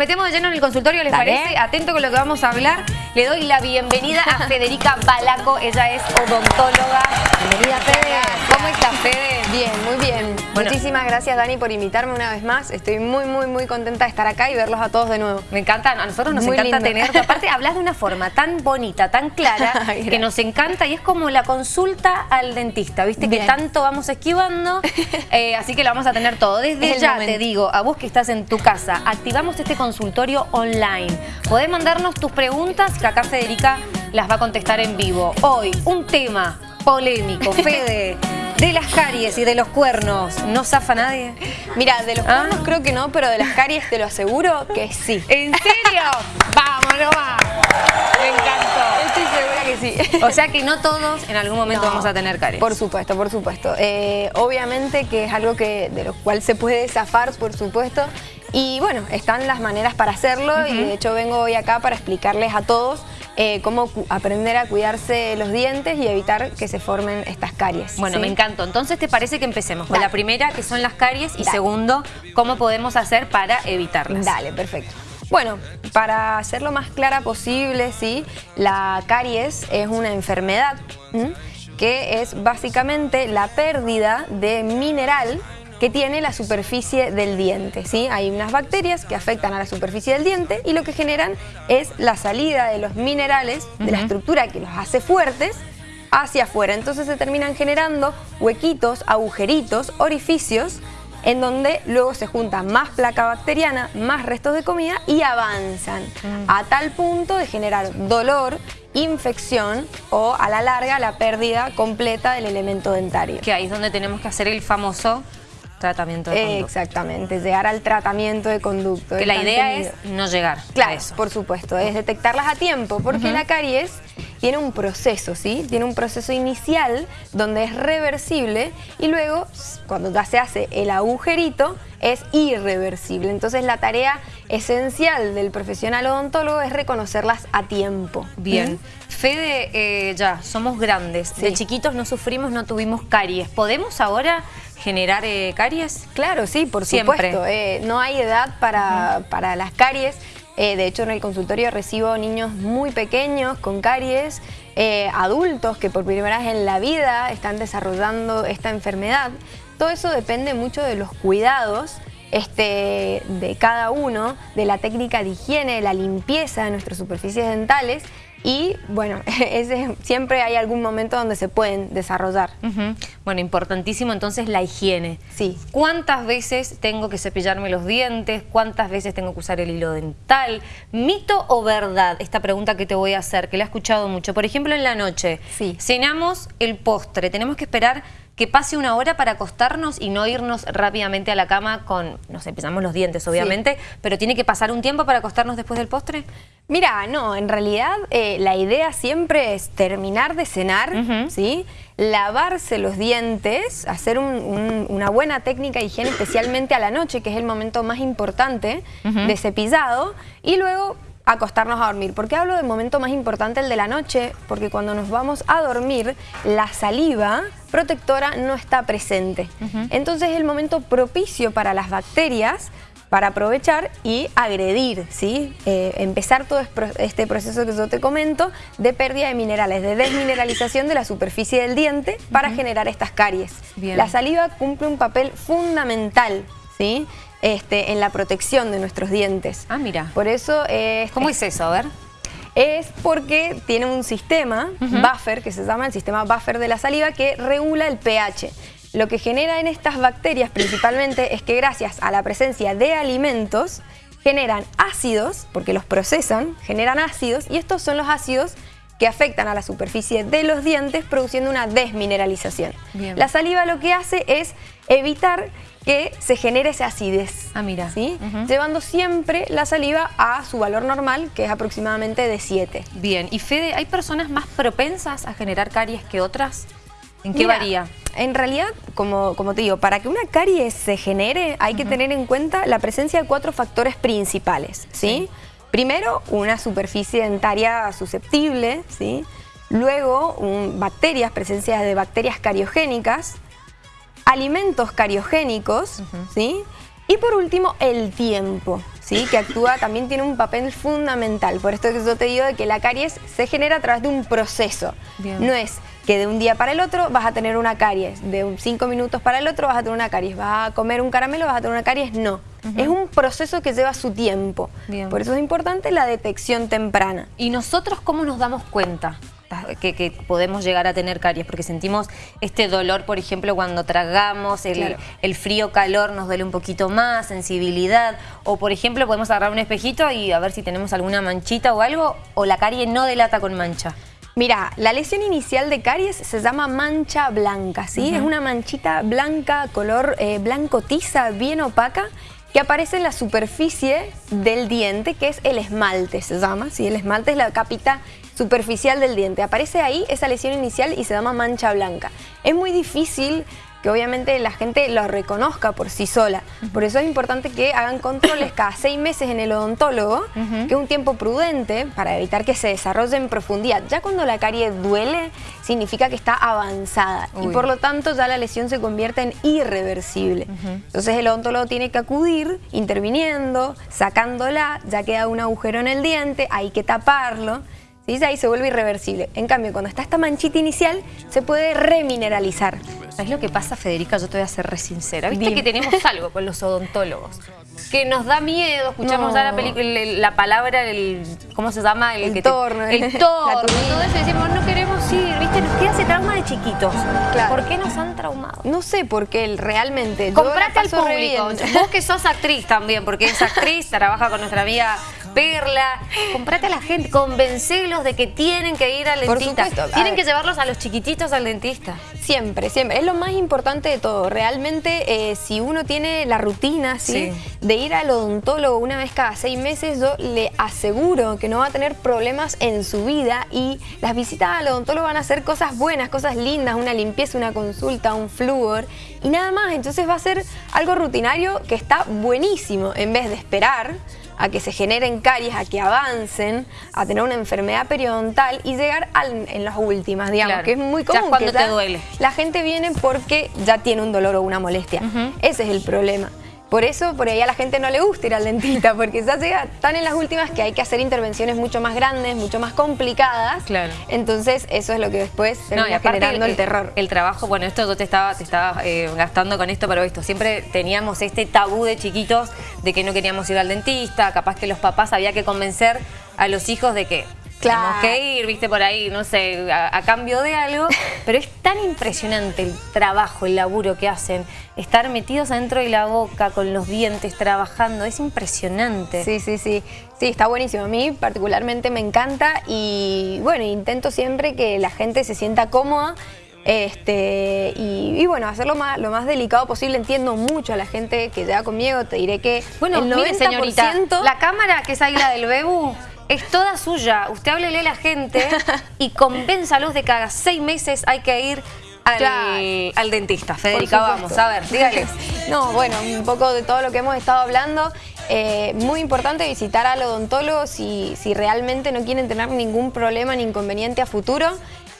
metemos de lleno en el consultorio, ¿les Dale. parece? Atento con lo que vamos a hablar. Le doy la bienvenida a Federica Balaco. Ella es odontóloga. Bienvenida, Fede. ¿Cómo estás, Fede? Bien, muy bien. Bueno. Muchísimas gracias, Dani, por invitarme una vez más. Estoy muy, muy, muy contenta de estar acá y verlos a todos de nuevo. Me encanta, a nosotros nos Muy encanta lindo. tenerte. Aparte, hablas de una forma tan bonita, tan clara, que nos encanta y es como la consulta al dentista, ¿viste? Que tanto vamos esquivando, eh, así que lo vamos a tener todo. Desde ya momento. te digo, a vos que estás en tu casa, activamos este consultorio online. Podés mandarnos tus preguntas que acá Federica las va a contestar en vivo. Hoy, un tema polémico, Fede, de las caries y de los cuernos. ¿No zafa nadie? Mira, de los Ah. cuernos creo que no, pero de las caries te lo aseguro que sí. ¿En serio? ¡Vamos nomás! Me encantó. Estoy segura que sí. O sea que no todos en algún momento No, vamos a tener caries. Por supuesto, por supuesto. Eh, obviamente que es algo que de lo cual se puede zafar, por supuesto. Y bueno, están las maneras para hacerlo y de hecho vengo hoy acá para explicarles a todos eh, cómo aprender a cuidarse los dientes y evitar que se formen estas caries. Bueno, ¿sí? me encantó. Entonces, ¿te parece que empecemos con Dale. la primera, que son las caries, y Dale. segundo, cómo podemos hacer para evitarlas? Dale, perfecto. Bueno, para hacer lo más clara posible, ¿sí? La caries es una enfermedad que es básicamente la pérdida de mineral que tiene la superficie del diente, ¿sí? Hay unas bacterias que afectan a la superficie del diente y lo que generan es la salida de los minerales, de la estructura que los hace fuertes, hacia afuera. Entonces se terminan generando huequitos, agujeritos, orificios, en donde luego se junta más placa bacteriana, más restos de comida y avanzan a tal punto de generar dolor, infección o a la larga la pérdida completa del elemento dentario. Que ahí es donde tenemos que hacer el famoso tratamiento de conducta. Exactamente, llegar al tratamiento de conducto. Que la idea es no llegar Claro, a eso. por supuesto, es detectarlas a tiempo, porque la caries tiene un proceso, ¿sí? Tiene un proceso inicial donde es reversible y luego, cuando ya se hace el agujerito, es irreversible. Entonces la tarea esencial del profesional odontólogo es reconocerlas a tiempo. Bien. Fede, eh, ya, somos grandes. De chiquitos no sufrimos, no tuvimos caries. ¿Podemos ahora generar eh, caries? Claro, sí, por Siempre. supuesto. Eh, no hay edad para, para las caries. Eh, de hecho, en el consultorio recibo niños muy pequeños con caries, adultos que por primera vez en la vida están desarrollando esta enfermedad. Todo eso depende mucho de los cuidados este, de cada uno, de la técnica de higiene, de la limpieza de nuestras superficies dentales y, bueno, ese, siempre hay algún momento donde se pueden desarrollar. Bueno, importantísimo entonces la higiene. Sí. ¿Cuántas veces tengo que cepillarme los dientes? ¿Cuántas veces tengo que usar el hilo dental? ¿Mito o verdad? Esta pregunta que te voy a hacer, que la he escuchado mucho. Por ejemplo, en la noche, Sí. cenamos el postre. Tenemos que esperar que pase una hora para acostarnos y no irnos rápidamente a la cama con, nos cepillamos los dientes, obviamente, pero tiene que pasar un tiempo para acostarnos después del postre. Mira, no, en realidad eh, la idea siempre es terminar de cenar. ¿sí? lavarse los dientes, hacer un- un- una buena técnica de higiene, especialmente a la noche, que es el momento más importante Ujú. de cepillado, y luego acostarnos a dormir. ¿Por qué hablo del momento más importante, el de la noche? Porque cuando nos vamos a dormir, la saliva protectora no está presente. Entonces es el momento propicio para las bacterias para aprovechar y agredir, ¿sí? Eh, empezar todo este proceso que yo te comento de pérdida de minerales, de desmineralización de la superficie del diente para generar estas caries. Bien. La saliva cumple un papel fundamental, ¿sí? Este, en la protección de nuestros dientes. Ah, mira. Por eso es, ¿Cómo es eso? A ver. es porque tiene un sistema buffer, que se llama el sistema buffer de la saliva, que regula el pH. Lo que genera en estas bacterias principalmente es que gracias a la presencia de alimentos generan ácidos, porque los procesan, generan ácidos y estos son los ácidos que afectan a la superficie de los dientes produciendo una desmineralización. Bien. La saliva lo que hace es evitar que se genere esa acidez. Ah, mira. ¿sí? Llevando siempre la saliva a su valor normal, que es aproximadamente de 7. Bien. ¿Y Fede, hay personas más propensas a generar caries que otras? ¿En qué Mira, varía? En realidad, como, como te digo, para que una caries se genere hay que tener en cuenta la presencia de cuatro factores principales, ¿sí? Primero, una superficie dentaria susceptible, ¿sí? Luego, un- bacterias, presencia de bacterias cariogénicas, alimentos cariogénicos, ¿sí? Y por último, el tiempo, ¿sí? que actúa, también tiene un papel fundamental. Por esto que yo te digo de que la caries se genera a través de un proceso. No es que de un día para el otro vas a tener una caries, de cinco minutos para el otro vas a tener una caries, vas a comer un caramelo, vas a tener una caries, no. Es un proceso que lleva su tiempo. Por eso es importante la detección temprana. ¿Y nosotros cómo nos damos cuenta? que, podemos llegar a tener caries, porque sentimos este dolor, por ejemplo, cuando tragamos, el, el frío-calor nos duele un poquito más, sensibilidad, o por ejemplo podemos agarrar un espejito y a ver si tenemos alguna manchita o algo, o la carie no delata con mancha. Mira, la lesión inicial de caries se llama mancha blanca, ¿sí? Es una manchita blanca, color eh, blanco tiza, bien opaca, que aparece en la superficie del diente, que es el esmalte, se llama, ¿sí? El esmalte es la capita superficial del diente. Aparece ahí esa lesión inicial y se llama mancha blanca. Es muy difícil que obviamente la gente lo reconozca por sí sola. Por eso es importante que hagan controles cada seis meses en el odontólogo, que es un tiempo prudente para evitar que se desarrolle en profundidad. Ya cuando la carie duele, significa que está avanzada y por lo tanto ya la lesión se convierte en irreversible. Entonces el odontólogo tiene que acudir interviniendo, sacándola, ya queda un agujero en el diente, hay que taparlo. ¿Sí? ahí se vuelve irreversible. En cambio, cuando está esta manchita inicial, se puede remineralizar. ¿Sabes lo que pasa, Federica? Yo te voy a ser re sincera. Viste que tenemos algo con los odontólogos que nos da miedo, escuchamos ya la película, la palabra, el, ¿cómo se llama? El, el torno. El torno, todo eso, decimos, no queremos ir, ¿viste? Nos queda ese trauma de chiquitos. ¿Por qué nos han traumado? No sé, porque realmente... Comprate al público, vos que sos actriz también, porque es actriz, trabaja con nuestra amiga Perla, comprate a la gente, convencelos de que tienen que ir al dentista. tienen que llevarlos a los chiquititos al dentista. Siempre, siempre. Es lo más importante de todo. Realmente, eh, si uno tiene la rutina ¿sí? de ir al odontólogo una vez cada seis meses, yo le aseguro que no va a tener problemas en su vida y las visitas al odontólogo van a ser cosas buenas, cosas lindas, una limpieza, una consulta, un flúor y nada más. Entonces va a ser algo rutinario que está buenísimo en vez de esperar a que se generen caries, a que avancen, a tener una enfermedad periodontal y llegar en las últimas, digamos, que es muy común. cuando te duele. La gente viene porque ya tiene un dolor o una molestia. Ese es el problema. Por eso, por ahí a la gente no le gusta ir al dentista, porque ya llega tan en las últimas que hay que hacer intervenciones mucho más grandes, mucho más complicadas. Claro. Entonces, eso es lo que después se no, generando el, terror. El trabajo, bueno, esto yo te estaba, te estaba eh, gastando con esto, pero esto, siempre teníamos este tabú de chiquitos de que no queríamos ir al dentista, capaz que los papás había que convencer a los hijos de que Claro. Tenemos que ir, viste, por ahí, no sé, a, cambio de algo. Pero es tan impresionante el trabajo, el laburo que hacen. Estar metidos adentro de la boca, con los dientes, trabajando. Es impresionante. Sí, sí, sí. Sí, está buenísimo. A mí particularmente me encanta y, bueno, intento siempre que la gente se sienta cómoda este, y, bueno, hacerlo más, lo más delicado posible. Entiendo mucho a la gente que llega conmigo. Te diré que bueno, el 90%... señorita, la cámara que es ahí la del Bebu es toda suya. Usted háblele a la gente y convénzalos de que cada seis meses hay que ir al, dentista. Federica, vamos, a ver, dígales. No, bueno, un poco de todo lo que hemos estado hablando. Eh, muy importante visitar al odontólogo si, si realmente no quieren tener ningún problema ni inconveniente a futuro.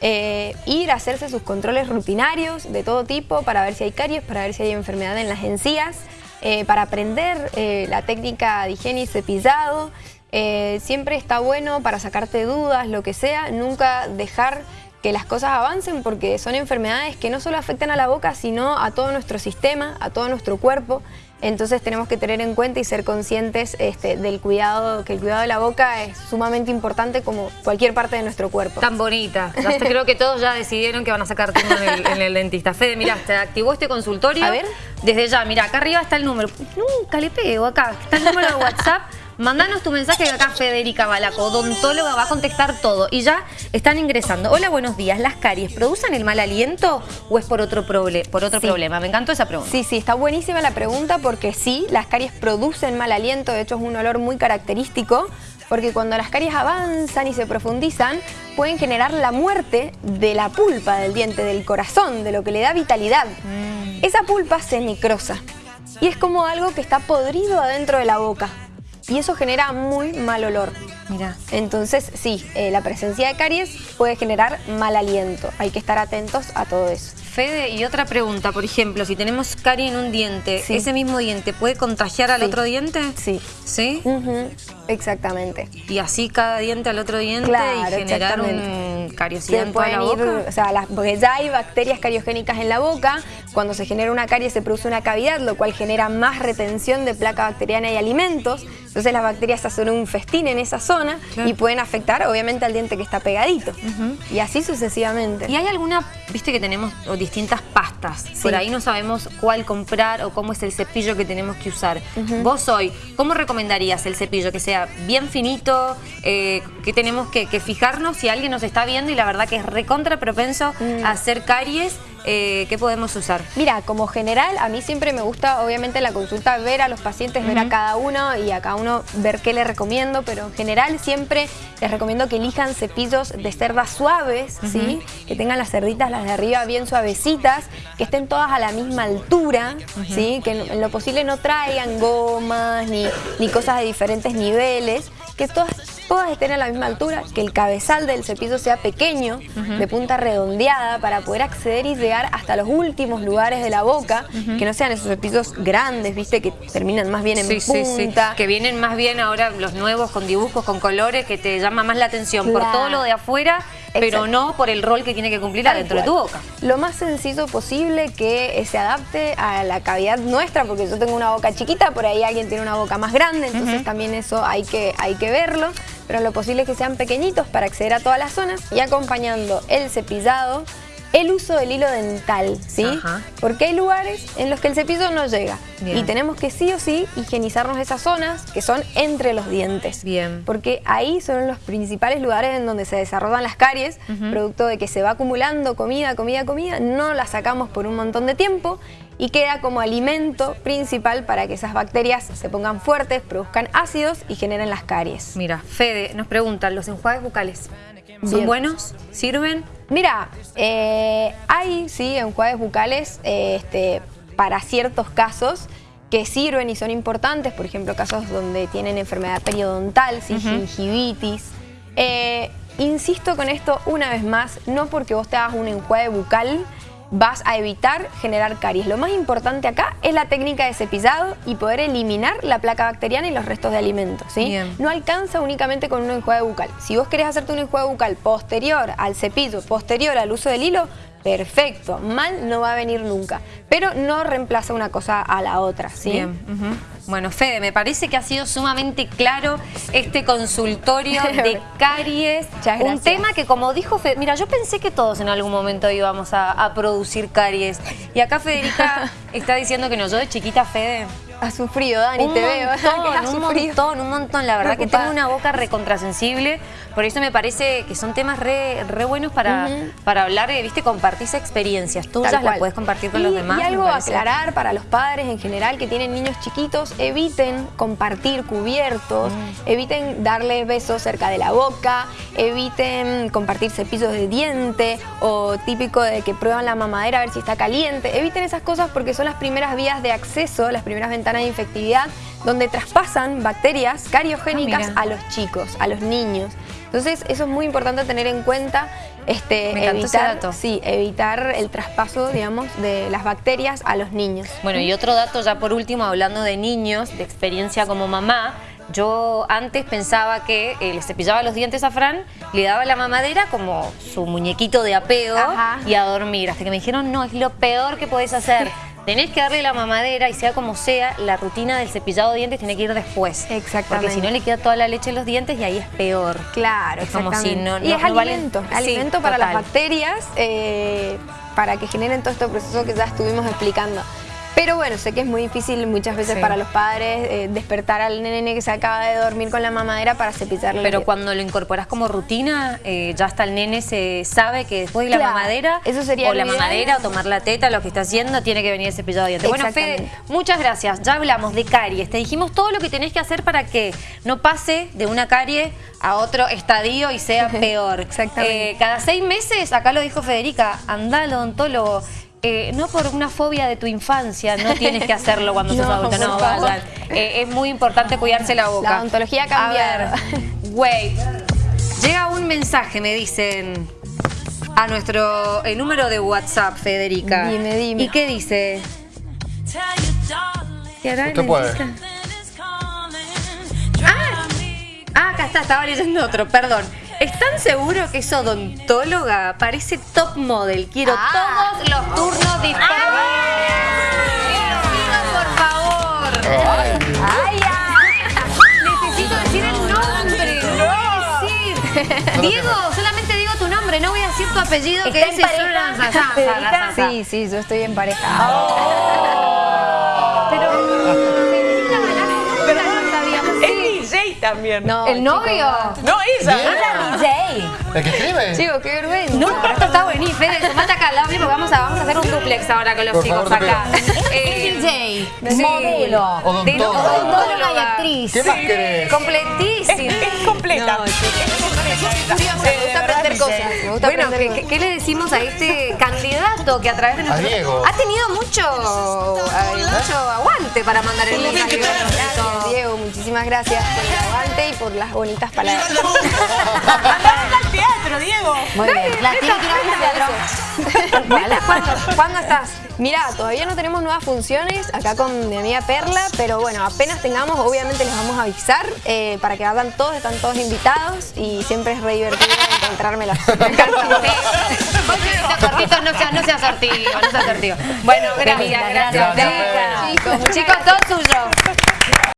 Eh, ir a hacerse sus controles rutinarios de todo tipo para ver si hay caries, para ver si hay enfermedad en las encías, eh, para aprender la técnica de higiene y cepillado. Eh, siempre está bueno para sacarte dudas, lo que sea, nunca dejar que las cosas avancen porque son enfermedades que no solo afectan a la boca, sino a todo nuestro sistema, a todo nuestro cuerpo. Entonces tenemos que tener en cuenta y ser conscientes este, del cuidado, que el cuidado de la boca es sumamente importante como cualquier parte de nuestro cuerpo. Tan bonita. creo que todos ya decidieron que van a sacar turno en el, dentista. Fede, mira, te activó este consultorio. A ver. Desde ya, mira, acá arriba está el número. Nunca le pego acá. Está el número de WhatsApp. Mandanos tu mensaje de acá Federica Balaco, odontóloga, va a contestar todo. Y ya están ingresando. Hola, buenos días. ¿Las caries producen el mal aliento o es por otro, por otro problema? Me encantó esa pregunta. Sí, sí, está buenísima la pregunta porque sí, las caries producen mal aliento. De hecho, es un olor muy característico porque cuando las caries avanzan y se profundizan, pueden generar la muerte de la pulpa del diente, del corazón, de lo que le da vitalidad. Mm. Esa pulpa se necrosa y es como algo que está podrido adentro de la boca y eso genera muy mal olor. Mira. Entonces, sí, eh, la presencia de caries puede generar mal aliento. Hay que estar atentos a todo eso. Fede, y otra pregunta, por ejemplo, si tenemos caries en un diente, ¿ese mismo diente puede contagiar al otro diente? Sí. ¿Sí? Exactamente. Y así cada diente al otro diente y generar un cariosidad en toda la boca. o sea, porque ya hay bacterias cariogénicas en la boca, cuando se genera una carie se produce una cavidad, lo cual genera más retención de placa bacteriana y alimentos, entonces las bacterias hacen un festín en esa zona y pueden afectar obviamente al diente que está pegadito. Y así sucesivamente. ¿Y hay alguna, viste que tenemos distintas pastas? Por ahí no sabemos cuál comprar o cómo es el cepillo que tenemos que usar. Vos hoy, ¿cómo recomendarías el cepillo? Que sea bien finito, eh, que tenemos que, fijarnos si alguien nos está viendo y la verdad que es recontra propenso mm. a hacer caries eh, ¿qué podemos usar? Mira, como general, a mí siempre me gusta, obviamente, en la consulta ver a los pacientes, ver a cada uno y a cada uno ver qué les recomiendo, pero en general siempre les recomiendo que elijan cepillos de cerdas suaves, ¿sí? Que tengan las cerditas, las de arriba, bien suavecitas, que estén todas a la misma altura, ¿sí? Que en, lo posible no traigan gomas ni, ni cosas de diferentes niveles, que todas todas estén a la misma altura, que el cabezal del cepillo sea pequeño, de punta redondeada, para poder acceder y llegar hasta los últimos lugares de la boca, que no sean esos cepillos grandes, viste, que terminan más bien en punta. Que vienen más bien ahora los nuevos con dibujos, con colores, que te llama más la atención por todo lo de afuera, pero no por el rol que tiene que cumplir adentro de tu boca. Lo más sencillo posible que se adapte a la cavidad nuestra, porque yo tengo una boca chiquita, por ahí alguien tiene una boca más grande, entonces también eso hay que, hay que verlo pero lo posible es que sean pequeñitos para acceder a todas las zonas y acompañando el cepillado, el uso del hilo dental, ¿sí? Porque hay lugares en los que el cepillo no llega y tenemos que sí o sí higienizarnos esas zonas que son entre los dientes. Bien. Porque ahí son los principales lugares en donde se desarrollan las caries, producto de que se va acumulando comida, comida, comida, no la sacamos por un montón de tiempo y queda como alimento principal para que esas bacterias se pongan fuertes, produzcan ácidos y generen las caries. Mira, Fede nos pregunta, ¿los enjuagues bucales son buenos? ¿Sirven? Mira, eh, hay sí enjuagues bucales este, para ciertos casos que sirven y son importantes, por ejemplo, casos donde tienen enfermedad periodontal, gingivitis. Eh, insisto con esto una vez más, no porque vos te hagas un enjuague bucal vas a evitar generar caries. Lo más importante acá es la técnica de cepillado y poder eliminar la placa bacteriana y los restos de alimentos. ¿sí? No alcanza únicamente con un enjuague bucal. Si vos querés hacerte un enjuague bucal posterior al cepillo, posterior al uso del hilo, perfecto, mal no va a venir nunca. Pero no reemplaza una cosa a la otra. ¿sí? Bien. Bueno, Fede, me parece que ha sido sumamente claro este consultorio de caries. Un tema que, como dijo Fede, mira, yo pensé que todos en algún momento íbamos a, producir caries. Y acá Federica está diciendo que no, yo de chiquita, Fede, ha sufrido, Dani, te veo. un montón, un montón. La verdad que tengo una boca recontrasensible. Por eso me parece que son temas re, buenos para, para hablar, eh, viste, compartirse experiencias tuyas, las puedes compartir con los demás. Y algo a aclarar para los padres en general que tienen niños chiquitos, eviten compartir cubiertos, mm. eviten darles besos cerca de la boca, eviten compartir cepillos de diente o típico de que prueban la mamadera a ver si está caliente. Eviten esas cosas porque son las primeras vías de acceso, las primeras ventanas de infectividad donde traspasan bacterias cariogénicas ah, a los chicos, a los niños. Entonces eso es muy importante tener en cuenta, este, evitar, sí, evitar el traspaso, digamos, de las bacterias a los niños. Bueno, y otro dato ya por último, hablando de niños, de experiencia como mamá, yo antes pensaba que eh, le cepillaba los dientes a Fran, le daba la mamadera como su muñequito de apego y a dormir. Hasta que me dijeron, no, es lo peor que podés hacer. Tenés que darle la mamadera y sea como sea, la rutina del cepillado de dientes tiene que ir después. Exactamente. Porque si no le queda toda la leche en los dientes y ahí es peor. Claro, es como si no, Y es alimento, alimento para las bacterias, eh, para que generen todo este proceso que ya estuvimos explicando. Pero bueno, sé que es muy difícil muchas veces para los padres eh, despertar al nene que se acaba de dormir con la mamadera para cepillarle. Pero cuando lo incorporas como rutina, eh, ya hasta el nene se sabe que después de la mamadera, eso sería o la mamadera o tomar la teta, lo que está haciendo, tiene que venir el cepillado de dientes. Bueno, Fede, muchas gracias. Ya hablamos de caries. Te dijimos todo lo que tenés que hacer para que no pase de una carie a otro estadio y sea peor. Exactamente. Eh, cada seis meses, acá lo dijo Federica, anda al odontólogo. Eh, no por una fobia de tu infancia, no tienes que hacerlo cuando sos adulto, no, vayan. Eh, es muy importante cuidarse la boca. La ontología cambia. Güey, llega un mensaje, me dicen... a nuestro eh, número de WhatsApp, Federica. Dime, dime. ¿Y qué dice? ¿Qué hará, Usted puede. Ah, ah, acá está, estaba leyendo otro, perdón. ¿Están seguros que es odontóloga? Parece top model. Quiero Ah. todos los turnos disponibles. Diga, por favor. Ay, ¡Ay, Necesito decir el nombre. No voy a decir. Diego, solamente digo tu nombre, no voy a decir tu apellido que ¿Está es sa- sa- Sí, sí, yo estoy en pareja. Pero también. No, ¿El novio? No, ella. Bien. Ella DJ. ¿El que escribe? Chicos, qué vergüenza. No, pero esto está buenísimo. Fede, sumate acá al lobby porque vamos a, vamos a hacer un duplex ahora con los Por chicos favor, acá. Eh, DJ, sí. modelo, Odontóloga. odontóloga y actriz. ¿Qué más querés? Es, Completísimo. es completa. No, es me gusta Eh, aprender ¿verdad, cosas. Me gusta Bueno, aprender ¿qué, qué, qué le decimos a este candidato que a través de nuestro... Diego. Ha tenido mucho, eh, mucho aguante para mandar el mensaje. Gracias, Diego. Muchísimas gracias y por las bonitas palabras. Andamos al teatro, Diego. Muy bien. La tiene que ir al teatro. ¿Cuándo, ¿Cuándo estás? Mira, todavía no tenemos nuevas funciones acá con mi amiga Perla, pero bueno, apenas tengamos, obviamente les vamos a avisar eh, para que vayan todos, están todos invitados y siempre es re divertido encontrármelas. Cortitos, no sea, no sea sortido, no sea sortido. Bueno, gracias, gracias. chicos, todo suyo.